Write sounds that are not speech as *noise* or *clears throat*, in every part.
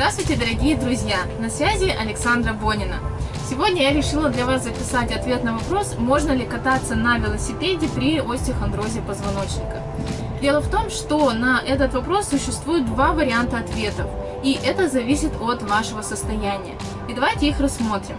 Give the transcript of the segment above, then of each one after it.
Здравствуйте, дорогие друзья! На связи Александра Бонина. Сегодня я решила для вас записать ответ на вопрос, можно ли кататься на велосипеде при остеохондрозе позвоночника. Дело в том, что на этот вопрос существует два варианта ответов, и это зависит от вашего состояния. И давайте их рассмотрим.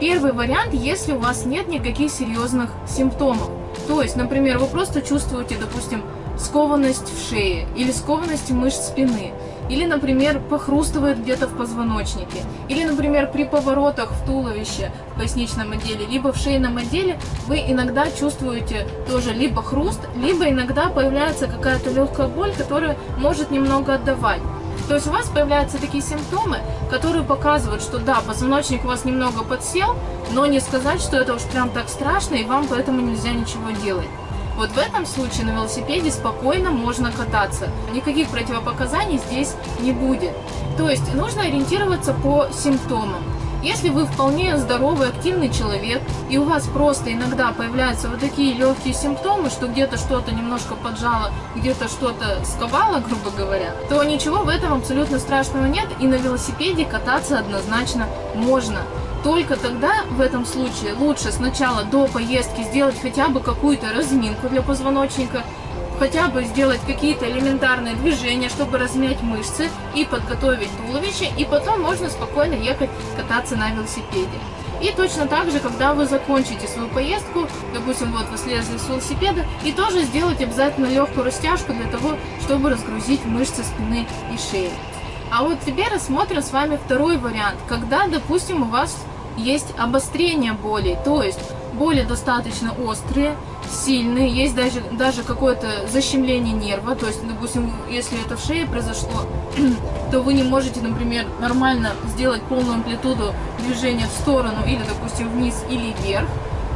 Первый вариант, если у вас нет никаких серьезных симптомов. То есть, например, вы просто чувствуете, допустим, скованность в шее или скованность мышц спины, или, например, похрустывает где-то в позвоночнике, или, например, при поворотах в туловище, в поясничном отделе, либо в шейном отделе вы иногда чувствуете тоже либо хруст, либо иногда появляется какая-то легкая боль, которая может немного отдавать. То есть у вас появляются такие симптомы, которые показывают, что да, позвоночник у вас немного подсел, но не сказать, что это уж прям так страшно, и вам поэтому нельзя ничего делать. Вот в этом случае на велосипеде спокойно можно кататься. Никаких противопоказаний здесь не будет. То есть нужно ориентироваться по симптомам. Если вы вполне здоровый, активный человек, и у вас просто иногда появляются вот такие легкие симптомы, что где-то что-то немножко поджало, где-то что-то сковало, грубо говоря, то ничего в этом абсолютно страшного нет, и на велосипеде кататься однозначно можно. Только тогда в этом случае лучше сначала до поездки сделать хотя бы какую-то разминку для позвоночника, хотя бы сделать какие-то элементарные движения, чтобы размять мышцы и подготовить туловище, и потом можно спокойно ехать кататься на велосипеде. И точно так же, когда вы закончите свою поездку, допустим, вот вы слезли с велосипеда, и тоже сделать обязательно легкую растяжку для того, чтобы разгрузить мышцы спины и шеи. А вот теперь рассмотрим с вами второй вариант, когда, допустим, у вас есть обострение боли, то есть боли достаточно острые, сильные, есть даже, даже какое-то защемление нерва, то есть, допустим, если это в шее произошло, *clears throat* то вы не можете, например, нормально сделать полную амплитуду движения в сторону или, допустим, вниз или вверх,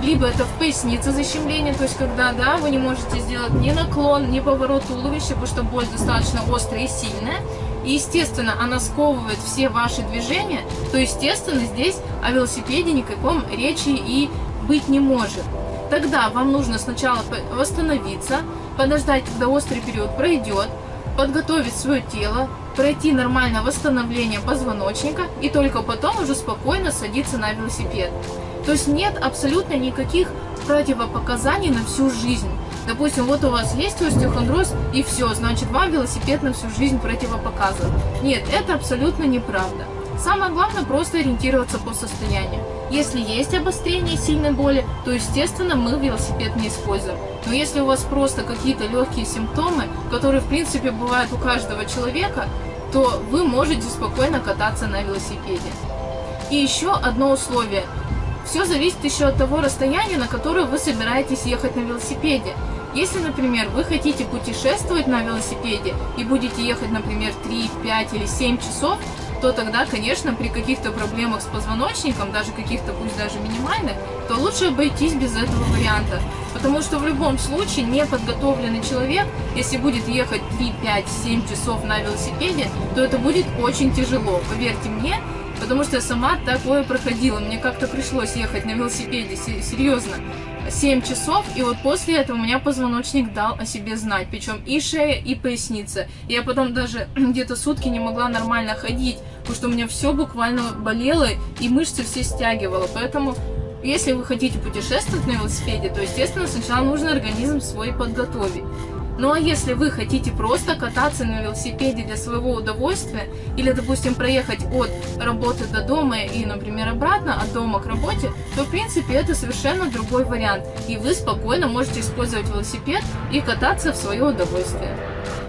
либо это в пояснице защемление, то есть когда, да, вы не можете сделать ни наклон, ни поворот туловища, потому что боль достаточно острая и сильная, и, естественно, она сковывает все ваши движения, то, естественно, здесь о велосипеде никаком речи и быть не может. Тогда вам нужно сначала восстановиться, подождать, когда острый период пройдет, подготовить свое тело, пройти нормальное восстановление позвоночника и только потом уже спокойно садиться на велосипед. То есть нет абсолютно никаких противопоказаний на всю жизнь. Допустим, вот у вас есть остеохондроз, и все, значит, вам велосипед на всю жизнь противопоказан. Нет, это абсолютно неправда. Самое главное просто ориентироваться по состоянию. Если есть обострение сильной боли, то, естественно, мы велосипед не используем. Но если у вас просто какие-то легкие симптомы, которые, в принципе, бывают у каждого человека, то вы можете спокойно кататься на велосипеде. И еще одно условие. Все зависит еще от того расстояния, на которое вы собираетесь ехать на велосипеде. Если, например, вы хотите путешествовать на велосипеде и будете ехать, например, 3, 5 или 7 часов, то тогда, конечно, при каких-то проблемах с позвоночником, даже каких-то, пусть даже минимальных, то лучше обойтись без этого варианта. Потому что в любом случае неподготовленный человек, если будет ехать 3, 5, 7 часов на велосипеде, то это будет очень тяжело. Поверьте мне, потому что я сама такое проходила. Мне как-то пришлось ехать на велосипеде, серьезно. 7 часов, и вот после этого у меня позвоночник дал о себе знать, причем и шея, и поясница. Я потом даже *clears throat* где-то сутки не могла нормально ходить, потому что у меня все буквально болело, и мышцы все стягивало, поэтому... Если вы хотите путешествовать на велосипеде, то, естественно, сначала нужно организм свой подготовить. Ну а если вы хотите просто кататься на велосипеде для своего удовольствия, или, допустим, проехать от работы до дома и, например, обратно от дома к работе, то, в принципе, это совершенно другой вариант. И вы спокойно можете использовать велосипед и кататься в свое удовольствие.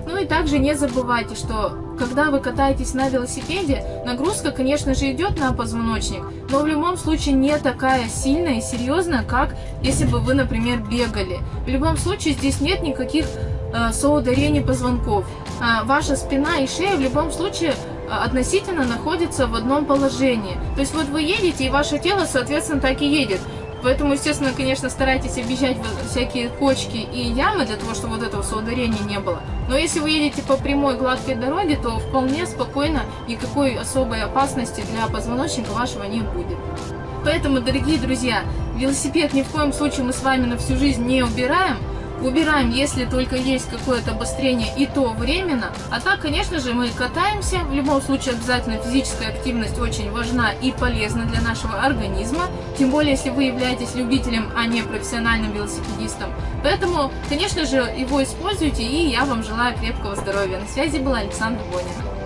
Ну и также не забывайте, что когда вы катаетесь на велосипеде, нагрузка, конечно же, идет на позвоночник, но в любом случае не такая сильная и серьезная, как если бы вы, например, бегали. В любом случае здесь нет никаких э, соударений позвонков. Э, ваша спина и шея в любом случае э, относительно находятся в одном положении. То есть вот вы едете, и ваше тело, соответственно, так и едет. Поэтому, естественно, конечно, старайтесь объезжать всякие кочки и ямы, для того, чтобы вот этого соударения не было. Но если вы едете по прямой гладкой дороге, то вполне спокойно никакой особой опасности для позвоночника вашего не будет. Поэтому, дорогие друзья, велосипед ни в коем случае мы с вами на всю жизнь не убираем, убираем, если только есть какое-то обострение, и то временно. А так, конечно же, мы катаемся. В любом случае, обязательно физическая активность очень важна и полезна для нашего организма. Тем более, если вы являетесь любителем, а не профессиональным велосипедистом. Поэтому, конечно же, его используйте, и я вам желаю крепкого здоровья. На связи была Александра Бонина.